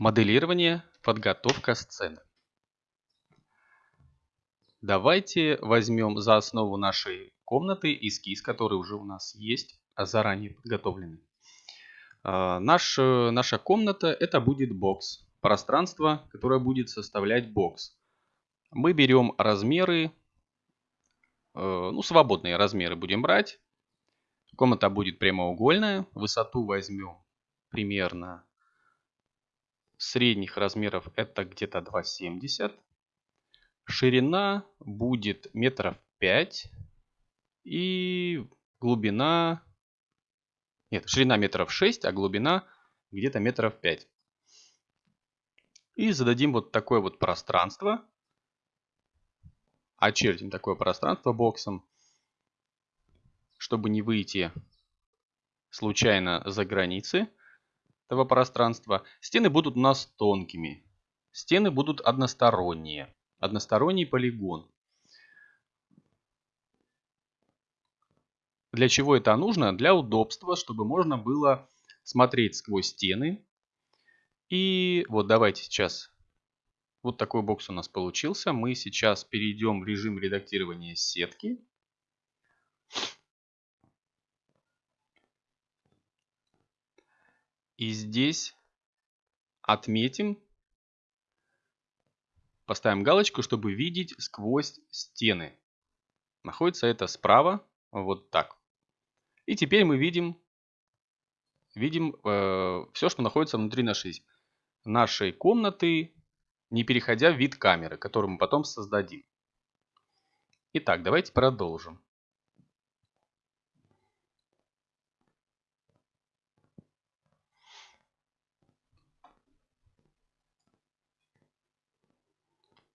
Моделирование, подготовка сцены. Давайте возьмем за основу нашей комнаты эскиз, который уже у нас есть, а заранее подготовленный. А, наш, наша комната это будет бокс, пространство, которое будет составлять бокс. Мы берем размеры, э, ну свободные размеры будем брать. Комната будет прямоугольная, высоту возьмем примерно средних размеров это где-то 2,70. Ширина будет метров 5. И глубина... Нет, ширина метров 6, а глубина где-то метров 5. И зададим вот такое вот пространство. Очертим такое пространство боксом, чтобы не выйти случайно за границы этого пространства. Стены будут у нас тонкими. Стены будут односторонние. Односторонний полигон. Для чего это нужно? Для удобства, чтобы можно было смотреть сквозь стены. И вот давайте сейчас. Вот такой бокс у нас получился. Мы сейчас перейдем в режим редактирования сетки. И здесь отметим, поставим галочку, чтобы видеть сквозь стены. Находится это справа, вот так. И теперь мы видим, видим э, все, что находится внутри нашей, нашей комнаты, не переходя в вид камеры, которую мы потом создадим. Итак, давайте продолжим.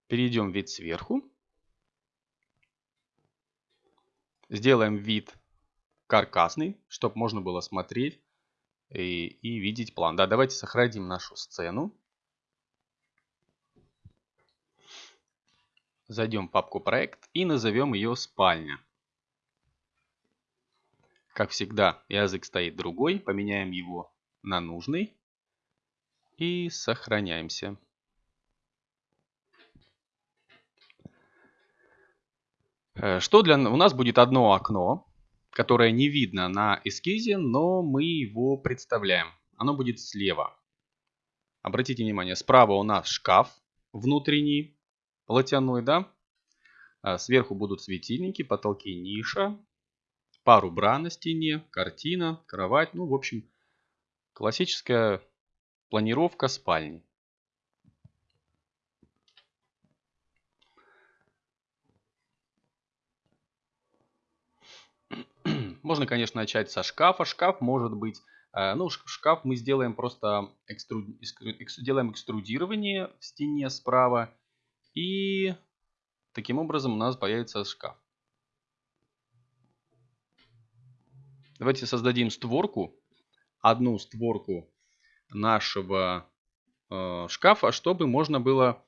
Перейдем в вид сверху. Сделаем вид каркасный, чтобы можно было смотреть и, и видеть план. Да, давайте сохраним нашу сцену. Зайдем в папку проект и назовем ее спальня. Как всегда, язык стоит другой. Поменяем его на нужный. И сохраняемся. Что для у нас будет одно окно, которое не видно на эскизе, но мы его представляем. Оно будет слева. Обратите внимание, справа у нас шкаф внутренний, платяной, да? А сверху будут светильники, потолки ниша, пару бра на стене, картина, кровать. Ну, в общем, классическая планировка спальни. Можно, конечно, начать со шкафа. Шкаф может быть... Э, ну, шкаф мы сделаем просто экструд... делаем экструдирование в стене справа. И таким образом у нас появится шкаф. Давайте создадим створку. Одну створку нашего э, шкафа, чтобы можно было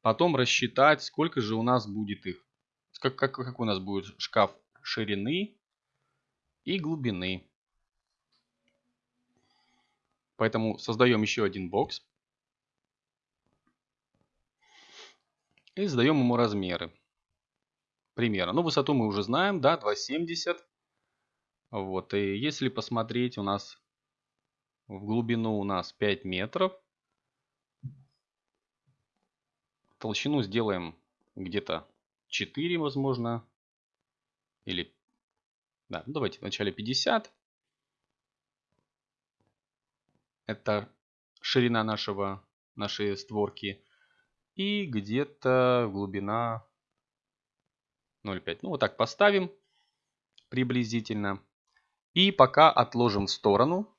потом рассчитать, сколько же у нас будет их. Как, как, как у нас будет шкаф ширины и глубины. Поэтому создаем еще один бокс. И задаем ему размеры. Примерно. Ну, высоту мы уже знаем, да, 2,70. Вот, и если посмотреть, у нас в глубину у нас 5 метров. Толщину сделаем где-то 4, возможно, или да, ну давайте вначале 50. Это ширина нашего, нашей створки. И где-то глубина 0,5. Ну вот так поставим приблизительно. И пока отложим в сторону.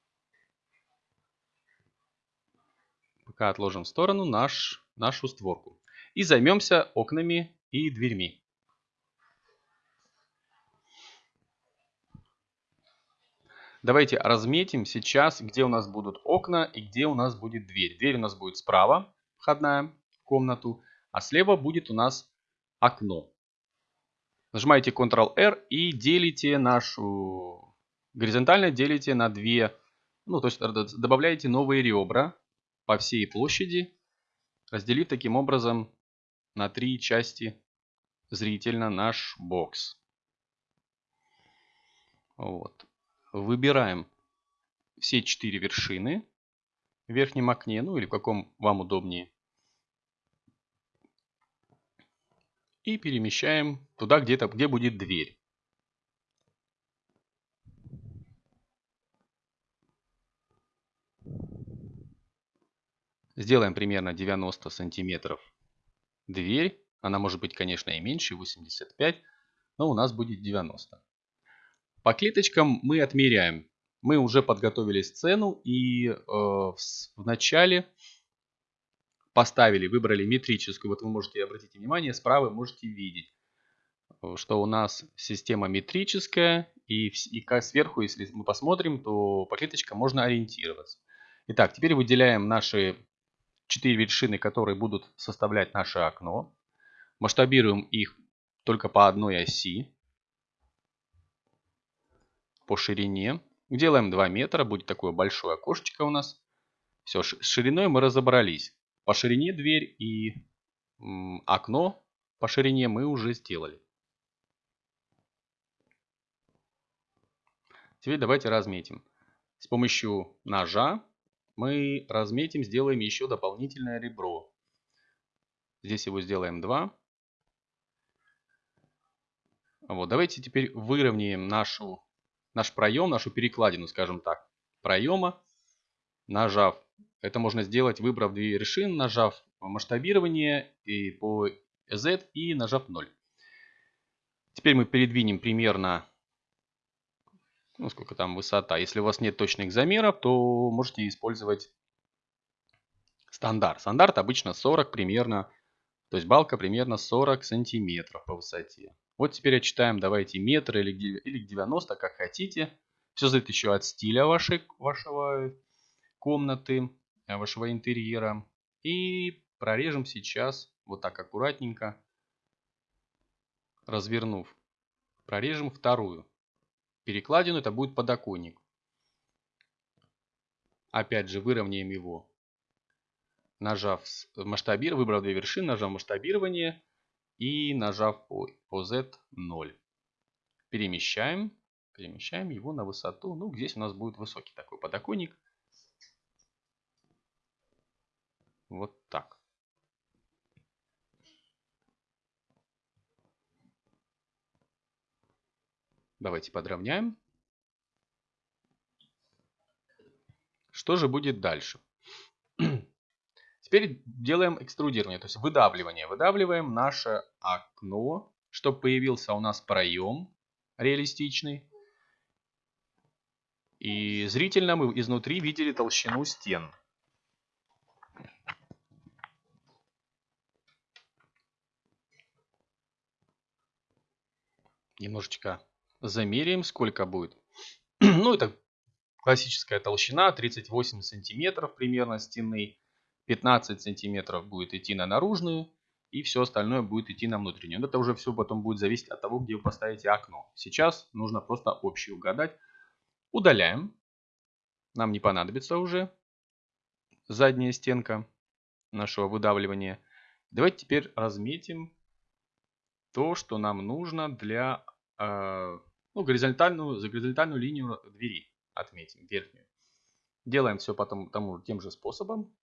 Пока отложим в сторону наш, нашу створку. И займемся окнами и дверьми. Давайте разметим сейчас, где у нас будут окна и где у нас будет дверь. Дверь у нас будет справа, входная в комнату, а слева будет у нас окно. Нажимаете Ctrl-R и делите нашу... Горизонтально делите на две... Ну, то есть добавляете новые ребра по всей площади, разделив таким образом на три части зрительно наш бокс. Вот. Выбираем все четыре вершины в верхнем окне, ну или в каком вам удобнее. И перемещаем туда, где-то, где будет дверь. Сделаем примерно 90 сантиметров дверь. Она может быть, конечно, и меньше, 85, но у нас будет 90. По клеточкам мы отмеряем. Мы уже подготовили сцену и э, в, начале поставили, выбрали метрическую. Вот вы можете обратить внимание, справа можете видеть, что у нас система метрическая. И, и сверху, если мы посмотрим, то по клеточкам можно ориентироваться. Итак, теперь выделяем наши четыре вершины, которые будут составлять наше окно. Масштабируем их только по одной оси по ширине. Делаем 2 метра, будет такое большое окошечко у нас. Все, с шириной мы разобрались. По ширине дверь и окно по ширине мы уже сделали. Теперь давайте разметим. С помощью ножа мы разметим, сделаем еще дополнительное ребро. Здесь его сделаем 2. Вот, давайте теперь выровняем нашу, наш проем, нашу перекладину, скажем так, проема, нажав. Это можно сделать, выбрав две вершины, нажав масштабирование и по Z и нажав 0. Теперь мы передвинем примерно ну, сколько там высота. Если у вас нет точных замеров, то можете использовать стандарт. Стандарт обычно 40 примерно, то есть балка примерно 40 сантиметров по высоте. Вот теперь отчитаем, давайте метр или, или 90, как хотите. Все зависит еще от стиля вашей, вашего комнаты, вашего интерьера. И прорежем сейчас вот так аккуратненько, развернув. Прорежем вторую перекладину, это будет подоконник. Опять же выровняем его, нажав масштабирование, выбрав две вершины, нажав масштабирование и нажав по, по Z0. Перемещаем, перемещаем его на высоту. Ну, здесь у нас будет высокий такой подоконник. Вот так. Давайте подровняем. Что же будет дальше? Теперь делаем экструдирование, то есть выдавливание. Выдавливаем наше окно, чтобы появился у нас проем реалистичный. И зрительно мы изнутри видели толщину стен. Немножечко замеряем, сколько будет. ну, это классическая толщина, 38 сантиметров примерно стены. 15 сантиметров будет идти на наружную, и все остальное будет идти на внутреннюю. Это уже все потом будет зависеть от того, где вы поставите окно. Сейчас нужно просто общий угадать. Удаляем. Нам не понадобится уже задняя стенка нашего выдавливания. Давайте теперь разметим то, что нам нужно для э, ну, горизонтальную, за горизонтальную линию двери отметим, верхнюю. Делаем все потом тем же способом.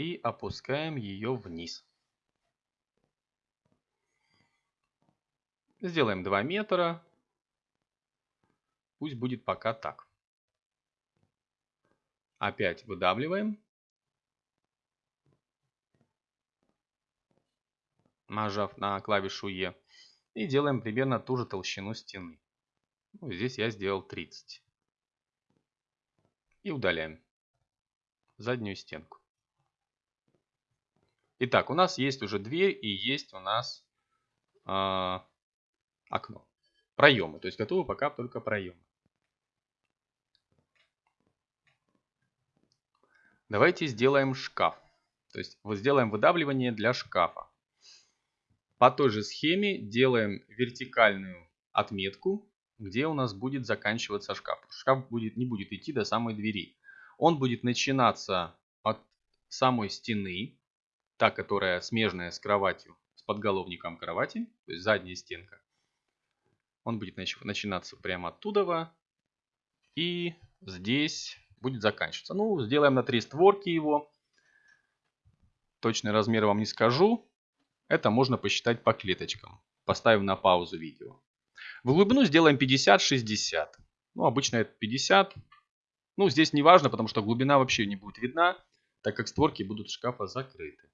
И опускаем ее вниз. Сделаем 2 метра. Пусть будет пока так. Опять выдавливаем. нажав на клавишу E. И делаем примерно ту же толщину стены. Ну, здесь я сделал 30. И удаляем заднюю стенку. Итак, у нас есть уже дверь и есть у нас э, окно. Проемы. То есть готовы пока только проемы. Давайте сделаем шкаф. То есть вот сделаем выдавливание для шкафа. По той же схеме делаем вертикальную отметку где у нас будет заканчиваться шкаф. Шкаф будет, не будет идти до самой двери. Он будет начинаться от самой стены, та, которая смежная с кроватью, с подголовником кровати, то есть задняя стенка. Он будет начинаться прямо оттуда и здесь будет заканчиваться. Ну, сделаем на три створки его. Точный размер вам не скажу. Это можно посчитать по клеточкам. Поставим на паузу видео. В глубину сделаем 50-60. Ну, обычно это 50. Ну, здесь не важно, потому что глубина вообще не будет видна, так как створки будут шкафа закрыты.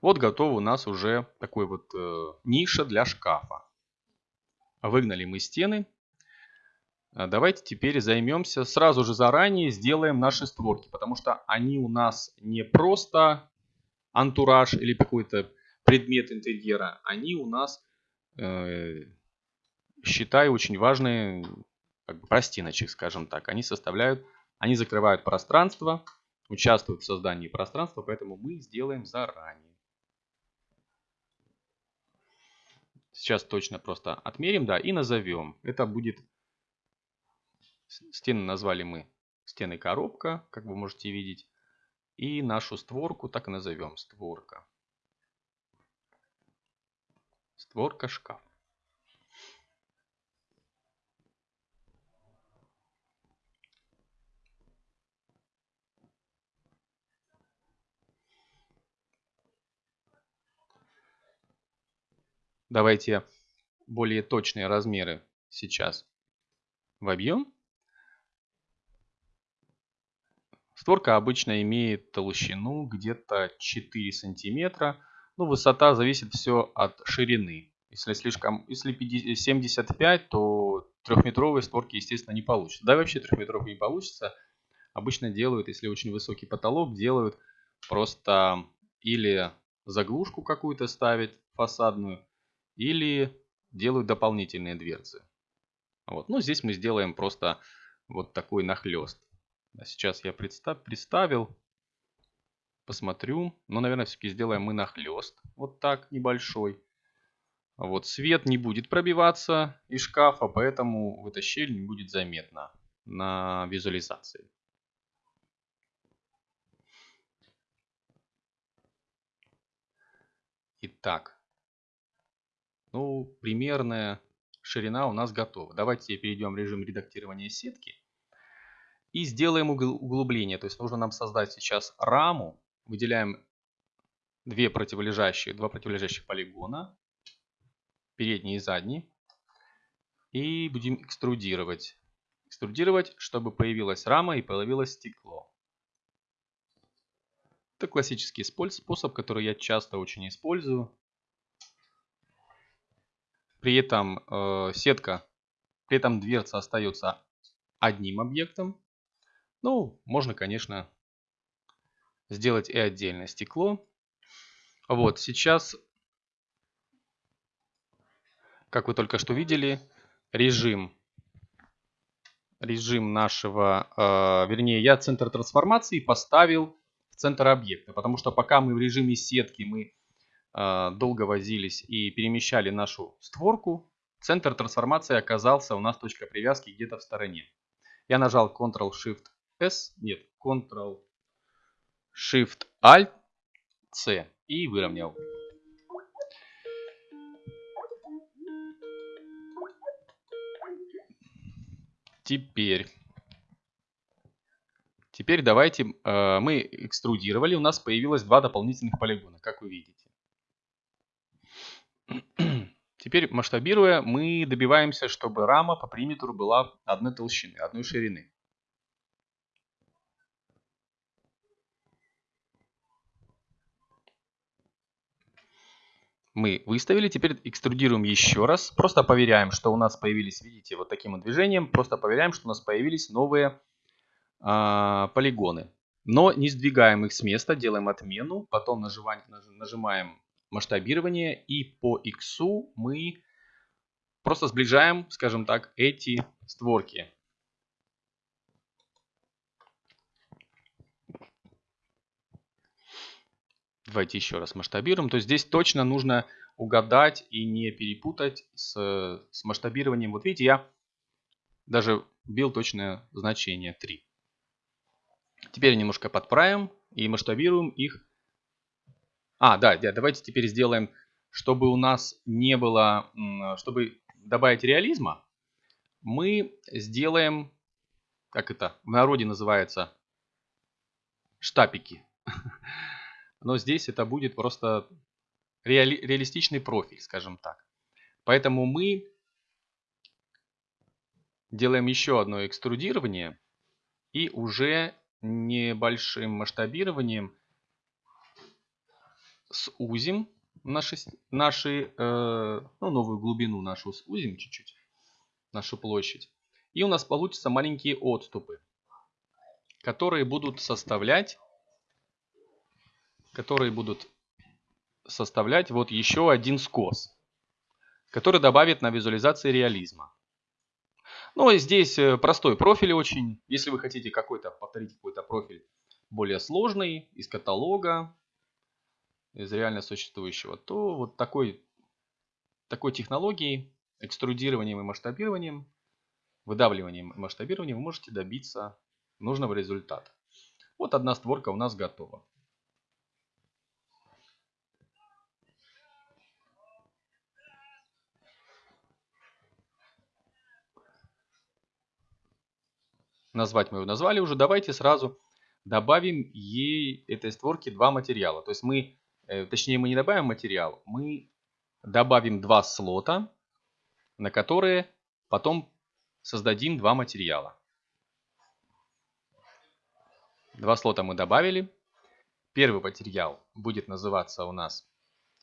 Вот готов у нас уже такой вот э, ниша для шкафа. Выгнали мы стены. А давайте теперь займемся, сразу же заранее сделаем наши створки, потому что они у нас не просто антураж или какой-то предмет интерьера, они у нас, э, считаю, очень важные как бы простиночек, скажем так. Они составляют, они закрывают пространство, участвуют в создании пространства, поэтому мы сделаем заранее. Сейчас точно просто отмерим, да, и назовем. Это будет, стены назвали мы стены коробка, как вы можете видеть. И нашу створку так и назовем, створка. Створка шкаф. Давайте более точные размеры сейчас вобьем. Створка обычно имеет толщину где-то 4 сантиметра. Ну, высота зависит все от ширины. Если слишком, если 50, 75, то трехметровые створки, естественно, не получится. Да, вообще трехметровые не получится. Обычно делают, если очень высокий потолок, делают просто или заглушку какую-то ставить фасадную, или делают дополнительные дверцы. Вот. Ну, здесь мы сделаем просто вот такой нахлест. Сейчас я представ, представил, посмотрю. Но, наверное, все-таки сделаем мы нахлест. Вот так, небольшой. Вот свет не будет пробиваться из шкафа, поэтому эта щель не будет заметна на визуализации. Итак, ну, примерная ширина у нас готова. Давайте перейдем в режим редактирования сетки. И сделаем углубление. То есть нужно нам создать сейчас раму. Выделяем две противолежащие, два противолежащих полигона. Передний и задний. И будем экструдировать. Экструдировать, чтобы появилась рама и появилось стекло. Это классический способ, который я часто очень использую. При этом э, сетка, при этом дверца остается одним объектом. Ну, можно, конечно, сделать и отдельное стекло. Вот, сейчас, как вы только что видели, режим, режим нашего, э, вернее, я центр трансформации поставил в центр объекта, потому что пока мы в режиме сетки, мы долго возились и перемещали нашу створку, центр трансформации оказался у нас точка привязки где-то в стороне. Я нажал Ctrl-Shift-S, нет, Ctrl-Shift-Alt-C и выровнял. Теперь, теперь давайте, э, мы экструдировали, у нас появилось два дополнительных полигона, как вы видите. Теперь масштабируя, мы добиваемся, чтобы рама по периметру была одной толщины, одной ширины. Мы выставили, теперь экструдируем еще раз. Просто проверяем, что у нас появились, видите, вот таким вот движением. Просто проверяем, что у нас появились новые э, полигоны. Но не сдвигаем их с места, делаем отмену. Потом нажимаем, нажимаем масштабирование и по x мы просто сближаем, скажем так, эти створки. Давайте еще раз масштабируем. То есть здесь точно нужно угадать и не перепутать с, с масштабированием. Вот видите, я даже вбил точное значение 3. Теперь немножко подправим и масштабируем их. А, да, да, давайте теперь сделаем, чтобы у нас не было, чтобы добавить реализма, мы сделаем, как это в народе называется, штапики. Но здесь это будет просто реали, реалистичный профиль, скажем так. Поэтому мы делаем еще одно экструдирование и уже небольшим масштабированием сузим наши, наши э, ну, новую глубину нашу сузим чуть-чуть, нашу площадь. И у нас получатся маленькие отступы, которые будут составлять, которые будут составлять вот еще один скос, который добавит на визуализации реализма. Ну здесь э, простой профиль очень. Если вы хотите какой-то, повторить какой-то профиль более сложный из каталога, из реально существующего, то вот такой, такой технологией, экструдированием и масштабированием, выдавливанием и масштабированием вы можете добиться нужного результата. Вот одна створка у нас готова. Назвать мы его назвали уже. Давайте сразу добавим ей этой створке два материала. То есть мы точнее мы не добавим материал, мы добавим два слота, на которые потом создадим два материала. Два слота мы добавили. Первый материал будет называться у нас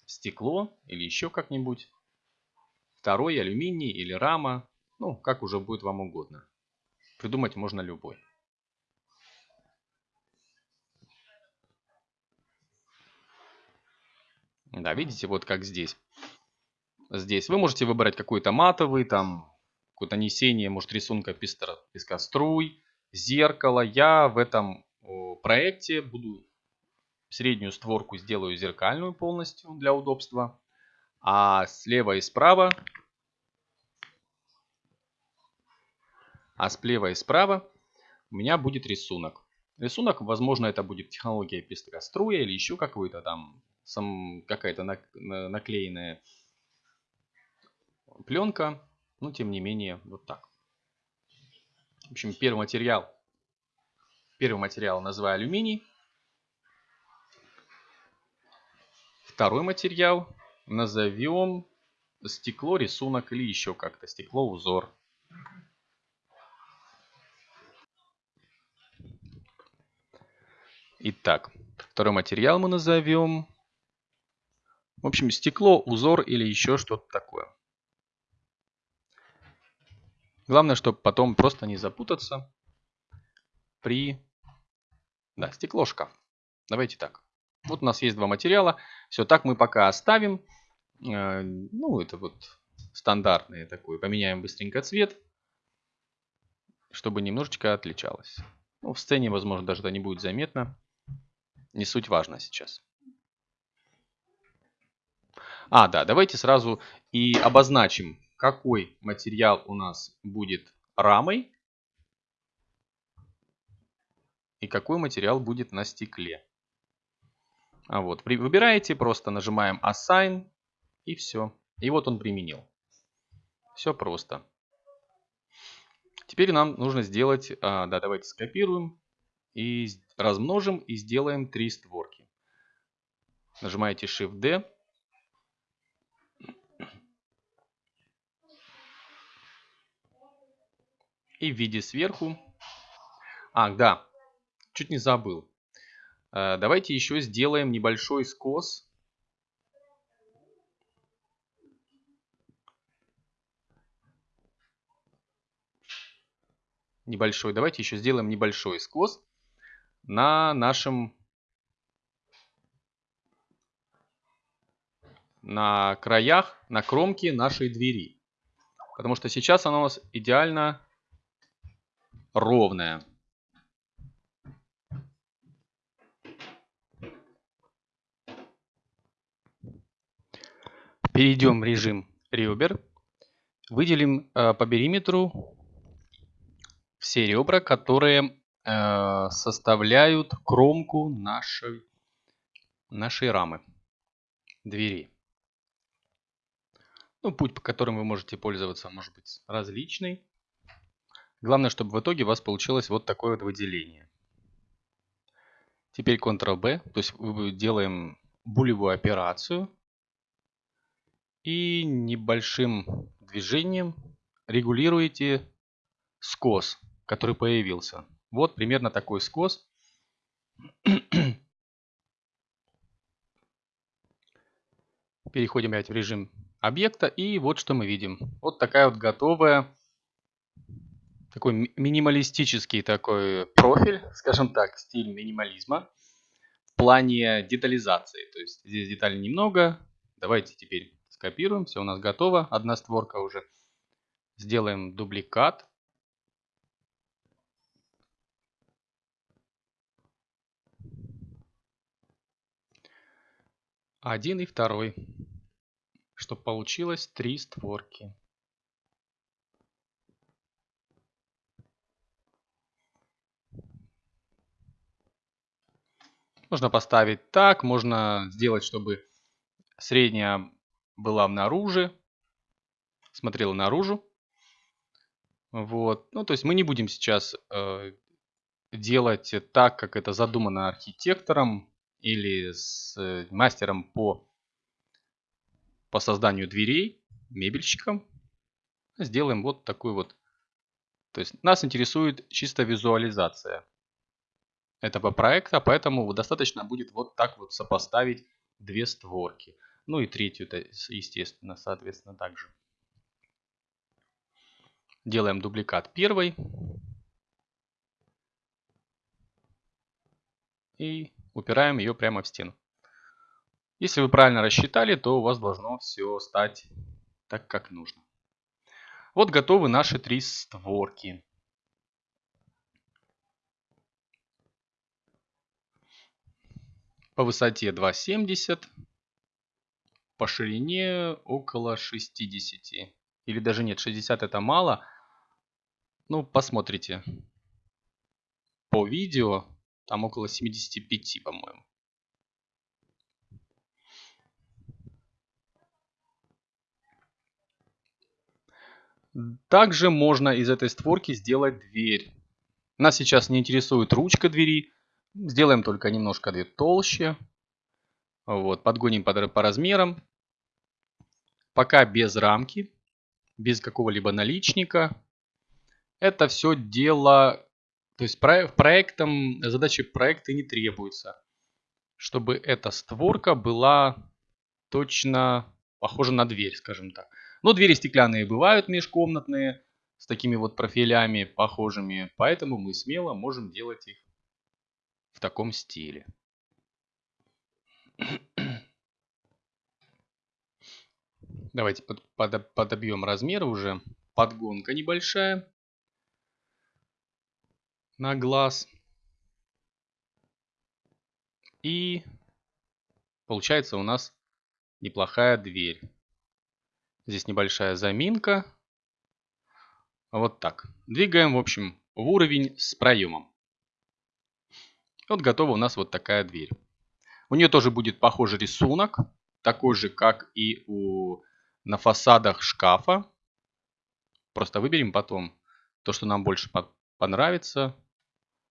стекло или еще как-нибудь. Второй алюминий или рама. Ну, как уже будет вам угодно. Придумать можно любой. Да, видите, вот как здесь. Здесь вы можете выбрать какой-то матовый, там, какое-то несение, может, рисунка пестро, пескоструй, зеркало. Я в этом проекте буду среднюю створку сделаю зеркальную полностью для удобства. А слева и справа, а слева и справа у меня будет рисунок. Рисунок, возможно, это будет технология пестроструя или еще какой-то там сам какая-то наклеенная пленка. Но тем не менее, вот так. В общем, первый материал. Первый материал называю алюминий. Второй материал назовем стекло, рисунок или еще как-то. Стекло, узор. Итак, второй материал мы назовем в общем, стекло, узор или еще что-то такое. Главное, чтобы потом просто не запутаться при... Да, стекло, шкаф. Давайте так. Вот у нас есть два материала. Все, так мы пока оставим. Э, ну, это вот стандартный такой. Поменяем быстренько цвет, чтобы немножечко отличалось. Ну, в сцене, возможно, даже это не будет заметно. Не суть важно сейчас. А, да, давайте сразу и обозначим, какой материал у нас будет рамой и какой материал будет на стекле. А вот, выбираете, просто нажимаем Assign и все. И вот он применил. Все просто. Теперь нам нужно сделать, а, да, давайте скопируем и размножим и сделаем три створки. Нажимаете Shift-D и в виде сверху. А, да, чуть не забыл. Э, давайте еще сделаем небольшой скос. Небольшой. Давайте еще сделаем небольшой скос на нашем на краях, на кромке нашей двери. Потому что сейчас она у нас идеально ровная. Перейдем в режим ребер. Выделим э, по периметру все ребра, которые э, составляют кромку нашей, нашей рамы двери. Ну, путь, по которому вы можете пользоваться, может быть различный. Главное, чтобы в итоге у вас получилось вот такое вот выделение. Теперь Ctrl-B, то есть делаем булевую операцию. И небольшим движением регулируете скос, который появился. Вот примерно такой скос. Переходим опять в режим объекта. И вот что мы видим. Вот такая вот готовая, такой минималистический такой профиль, скажем так, стиль минимализма в плане детализации. То есть здесь деталей немного. Давайте теперь скопируем. Все у нас готово. Одна створка уже. Сделаем дубликат. Один и второй чтобы получилось три створки. Можно поставить так, можно сделать, чтобы средняя была наружу, смотрела наружу. Вот. Ну, то есть мы не будем сейчас э, делать так, как это задумано архитектором или с э, мастером по по созданию дверей мебельщикам. Сделаем вот такой вот. То есть нас интересует чисто визуализация этого проекта, поэтому достаточно будет вот так вот сопоставить две створки. Ну и третью, естественно, соответственно, также. Делаем дубликат первой. И упираем ее прямо в стену. Если вы правильно рассчитали, то у вас должно все стать так, как нужно. Вот готовы наши три створки. По высоте 2,70, по ширине около 60. Или даже нет, 60 это мало. Ну, посмотрите. По видео там около 75, по-моему. Также можно из этой створки сделать дверь. Нас сейчас не интересует ручка двери. Сделаем только немножко дверь толще. Вот, подгоним по, по размерам. Пока без рамки, без какого-либо наличника. Это все дело, то есть проектом, задачи проекта не требуется. Чтобы эта створка была точно похожа на дверь, скажем так. Но двери стеклянные бывают межкомнатные, с такими вот профилями похожими, поэтому мы смело можем делать их в таком стиле. Давайте под, под, подобьем размер уже. Подгонка небольшая на глаз. И получается у нас неплохая дверь. Здесь небольшая заминка. Вот так. Двигаем, в общем, в уровень с проемом. Вот готова у нас вот такая дверь. У нее тоже будет похожий рисунок. Такой же, как и у, на фасадах шкафа. Просто выберем потом то, что нам больше понравится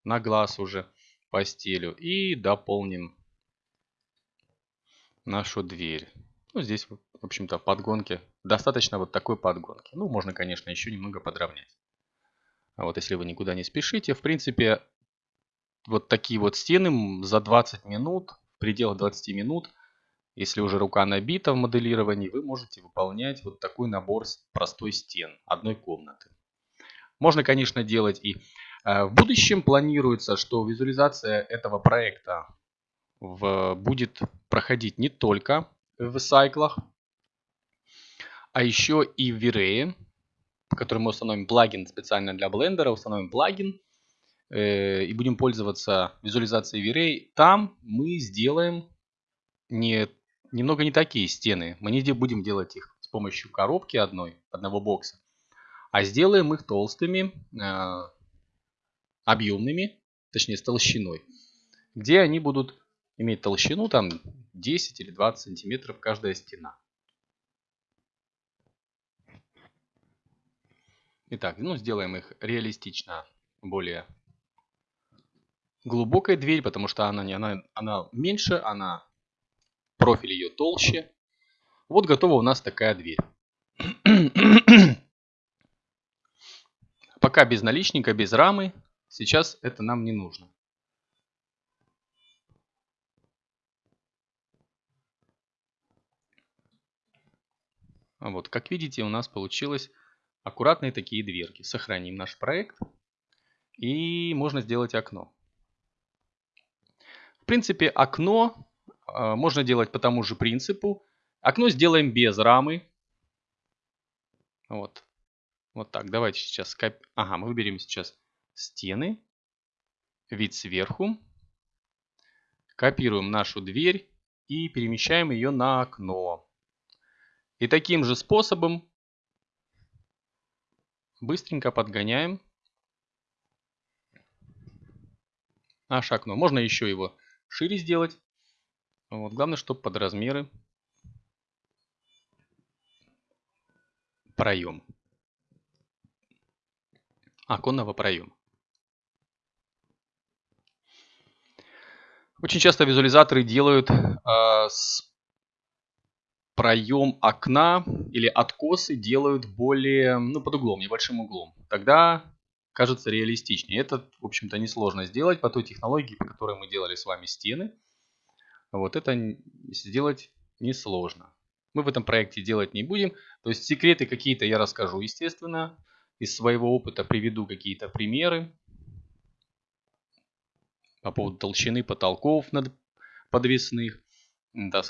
на глаз уже по стилю. И дополним нашу дверь. Ну, здесь, в общем-то, подгонки. Достаточно вот такой подгонки. Ну, можно, конечно, еще немного подровнять. А вот если вы никуда не спешите, в принципе, вот такие вот стены за 20 минут, в пределах 20 минут, если уже рука набита в моделировании, вы можете выполнять вот такой набор простой стен одной комнаты. Можно, конечно, делать и э, в будущем планируется, что визуализация этого проекта в, будет проходить не только в сайклах, а еще и в V-Ray, в котором мы установим плагин специально для блендера, установим плагин э, и будем пользоваться визуализацией V-Ray. Там мы сделаем не, немного не такие стены. Мы не будем делать их с помощью коробки одной, одного бокса, а сделаем их толстыми, э, объемными, точнее с толщиной, где они будут иметь толщину там 10 или 20 сантиметров каждая стена. Итак, ну сделаем их реалистично более глубокой дверь, потому что она, не, она, она меньше, она профиль ее толще. Вот готова у нас такая дверь. Пока без наличника, без рамы. Сейчас это нам не нужно. Вот, как видите, у нас получилось аккуратные такие дверки. Сохраним наш проект. И можно сделать окно. В принципе, окно э, можно делать по тому же принципу. Окно сделаем без рамы. Вот. Вот так. Давайте сейчас... Коп... Ага, мы выберем сейчас стены. Вид сверху. Копируем нашу дверь и перемещаем ее на окно. И таким же способом быстренько подгоняем наше окно. Можно еще его шире сделать. Вот, главное, чтобы под размеры проем. Оконного проема. Очень часто визуализаторы делают э, с проем окна или откосы делают более, ну, под углом, небольшим углом. Тогда кажется реалистичнее. Это, в общем-то, несложно сделать по той технологии, по которой мы делали с вами стены. Вот это сделать несложно. Мы в этом проекте делать не будем. То есть секреты какие-то я расскажу, естественно. Из своего опыта приведу какие-то примеры по поводу толщины потолков над подвесных,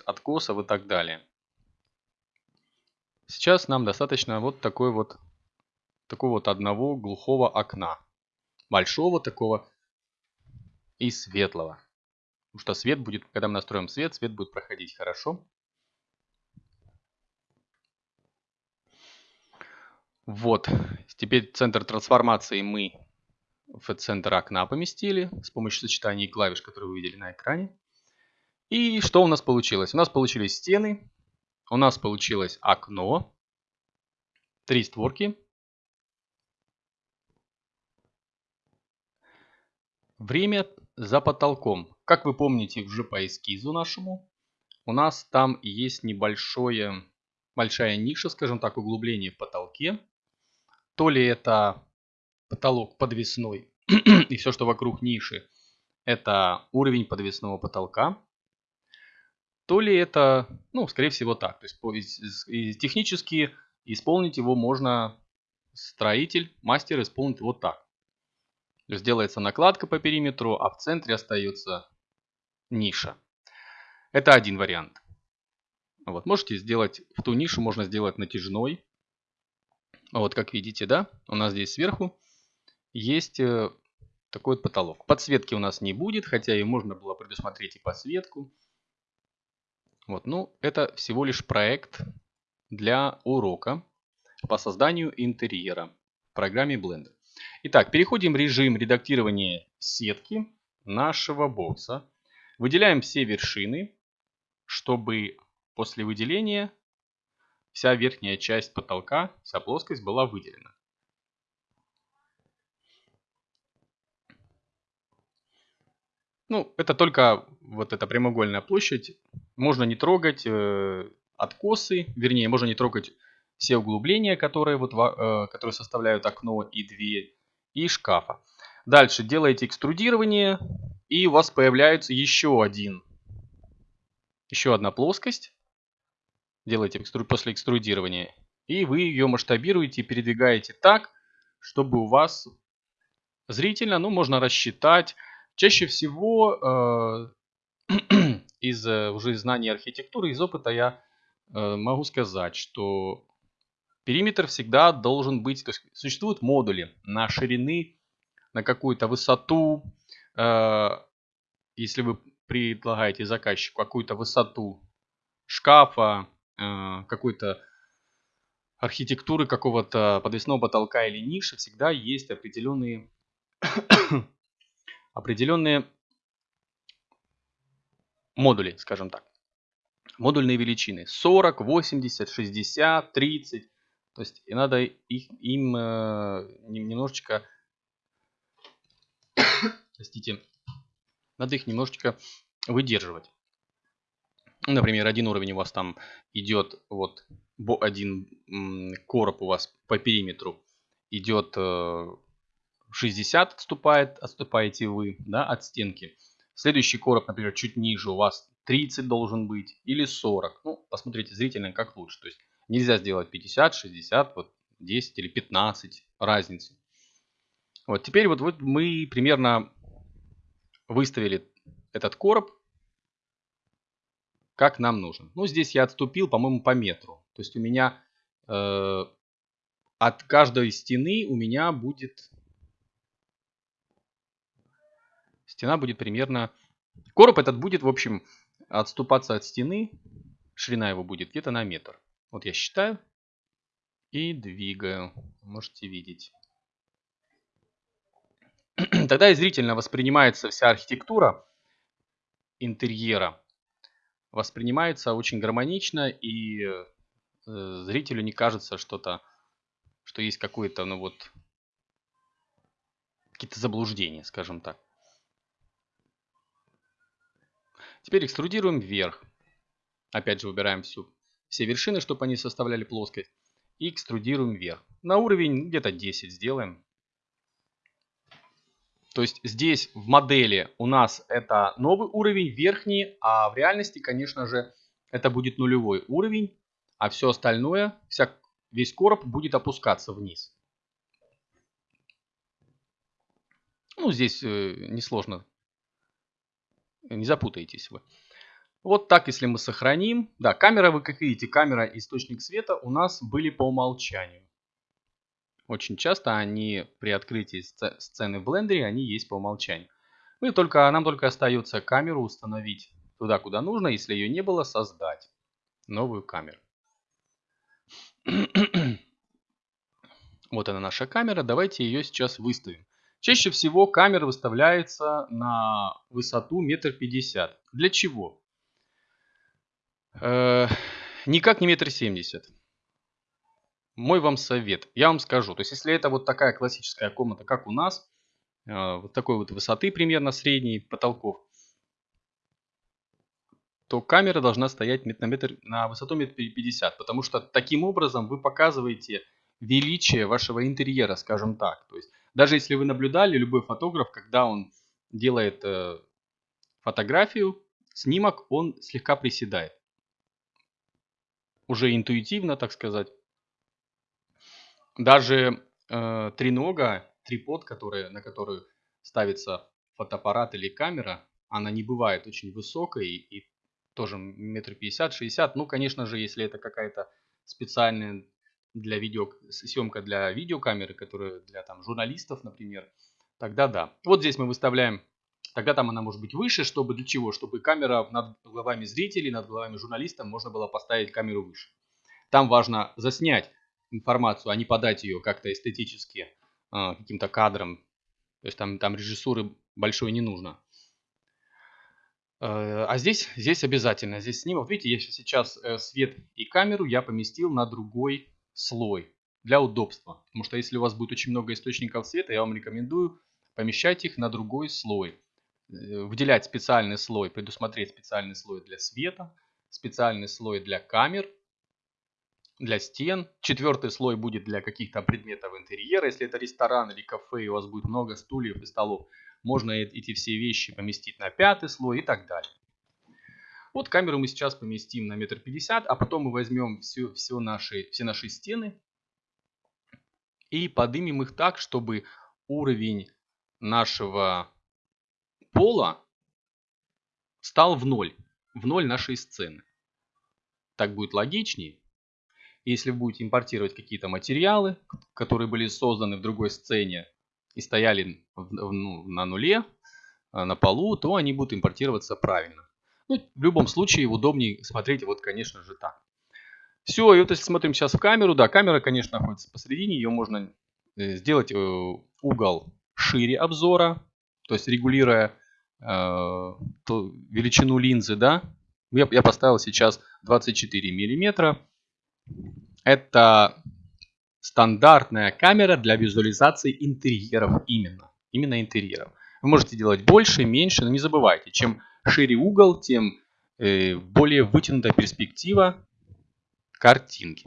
откосов и так далее. Сейчас нам достаточно вот такой вот такого вот одного глухого окна. Большого такого и светлого. Потому что свет будет, когда мы настроим свет, свет будет проходить хорошо. Вот, теперь центр трансформации мы в центр окна поместили с помощью сочетания клавиш, которые вы видели на экране. И что у нас получилось? У нас получились стены, у нас получилось окно, три створки, Время за потолком. Как вы помните уже по эскизу нашему, у нас там есть небольшое, большая ниша, скажем так, углубление в потолке. То ли это потолок подвесной и все, что вокруг ниши, это уровень подвесного потолка. То ли это, ну, скорее всего так. То есть технически исполнить его можно строитель, мастер исполнить вот так. Сделается накладка по периметру, а в центре остается ниша. Это один вариант. Вот, можете сделать, в ту нишу можно сделать натяжной. Вот, как видите, да, у нас здесь сверху есть э, такой вот потолок. Подсветки у нас не будет, хотя и можно было предусмотреть и подсветку. Вот, ну, это всего лишь проект для урока по созданию интерьера в программе Blender. Итак, переходим в режим редактирования сетки нашего бокса. Выделяем все вершины, чтобы после выделения вся верхняя часть потолка, вся плоскость была выделена. Ну, это только вот эта прямоугольная площадь. Можно не трогать э, откосы, вернее, можно не трогать все углубления, которые, вот, э, которые составляют окно и дверь, и шкафа. Дальше делаете экструдирование, и у вас появляется еще один, еще одна плоскость. Делаете после экструдирования. И вы ее масштабируете и передвигаете так, чтобы у вас зрительно, ну, можно рассчитать. Чаще всего э, из э, уже знаний архитектуры, из опыта я э, могу сказать, что Периметр всегда должен быть, то есть существуют модули на ширины, на какую-то высоту. Э, если вы предлагаете заказчику какую-то высоту шкафа, э, какой-то архитектуры какого-то подвесного потолка или ниши всегда есть определенные, определенные модули, скажем так. Модульные величины 40, 80, 60, 30. То есть и надо их, им э, немножечко, простите, надо их немножечко выдерживать. Например, один уровень у вас там идет, вот один короб у вас по периметру идет 60 э, отступает, отступаете вы да, от стенки. Следующий короб, например, чуть ниже у вас 30 должен быть или 40. Ну, посмотрите зрительно, как лучше. То есть нельзя сделать 50, 60, вот 10 или 15 разницы. Вот теперь вот, вот мы примерно выставили этот короб как нам нужен. Ну, здесь я отступил, по-моему, по метру. То есть у меня э, от каждой стены у меня будет... Стена будет примерно... Короб этот будет, в общем, отступаться от стены. Ширина его будет где-то на метр. Вот я считаю. И двигаю. Можете видеть. Тогда и зрительно воспринимается вся архитектура интерьера воспринимается очень гармонично и э, зрителю не кажется что-то, что есть какое-то, ну вот, какие-то заблуждения, скажем так. Теперь экструдируем вверх. Опять же выбираем всю, все вершины, чтобы они составляли плоскость. И экструдируем вверх. На уровень где-то 10 сделаем. То есть здесь в модели у нас это новый уровень, верхний, а в реальности, конечно же, это будет нулевой уровень, а все остальное, вся, весь короб будет опускаться вниз. Ну, здесь э, несложно, не запутаетесь вы. Вот так, если мы сохраним. Да, камера, вы как видите, камера и источник света у нас были по умолчанию. Очень часто они при открытии сцены в блендере, они есть по умолчанию. Мы только, нам только остается камеру установить туда, куда нужно. Если ее не было, создать новую камеру. Вот она наша камера. Давайте ее сейчас выставим. Чаще всего камера выставляется на высоту метр пятьдесят. Для чего? Э, никак не метр семьдесят мой вам совет. Я вам скажу. То есть, если это вот такая классическая комната, как у нас, э, вот такой вот высоты примерно средней потолков, то камера должна стоять на, метр, на высоту метр пятьдесят, потому что таким образом вы показываете величие вашего интерьера, скажем так. То есть, даже если вы наблюдали, любой фотограф, когда он делает э, фотографию, снимок, он слегка приседает. Уже интуитивно, так сказать даже э, тренога, трипод, который, на который ставится фотоаппарат или камера, она не бывает очень высокой и тоже метр пятьдесят, шестьдесят. Ну, конечно же, если это какая-то специальная для видео, съемка для видеокамеры, которая для там журналистов, например, тогда да. Вот здесь мы выставляем, тогда там она может быть выше, чтобы для чего? Чтобы камера над головами зрителей, над головами журналистов можно было поставить камеру выше. Там важно заснять информацию, а не подать ее как-то эстетически э, каким-то кадром. То есть там, там режиссуры большой не нужно. Э, а здесь, здесь обязательно, здесь снимок. Видите, я сейчас э, свет и камеру я поместил на другой слой для удобства. Потому что если у вас будет очень много источников света, я вам рекомендую помещать их на другой слой. Выделять специальный слой, предусмотреть специальный слой для света, специальный слой для камер – для стен. Четвертый слой будет для каких-то предметов интерьера. Если это ресторан или кафе, и у вас будет много стульев и столов, можно эти все вещи поместить на пятый слой и так далее. Вот камеру мы сейчас поместим на метр пятьдесят, а потом мы возьмем все, все, наши, все наши стены и поднимем их так, чтобы уровень нашего пола стал в ноль, в ноль нашей сцены. Так будет логичнее. Если вы будете импортировать какие-то материалы, которые были созданы в другой сцене и стояли в, ну, на нуле, э, на полу, то они будут импортироваться правильно. Ну, в любом случае удобнее смотреть вот, конечно же, так. Все, и вот если смотрим сейчас в камеру, да, камера, конечно, находится посередине, ее можно э, сделать э, угол шире обзора, то есть регулируя э, величину линзы, да. Я, я поставил сейчас 24 миллиметра. Это стандартная камера для визуализации интерьеров именно. Именно интерьеров. Вы можете делать больше, меньше, но не забывайте, чем шире угол, тем э, более вытянутая перспектива картинки.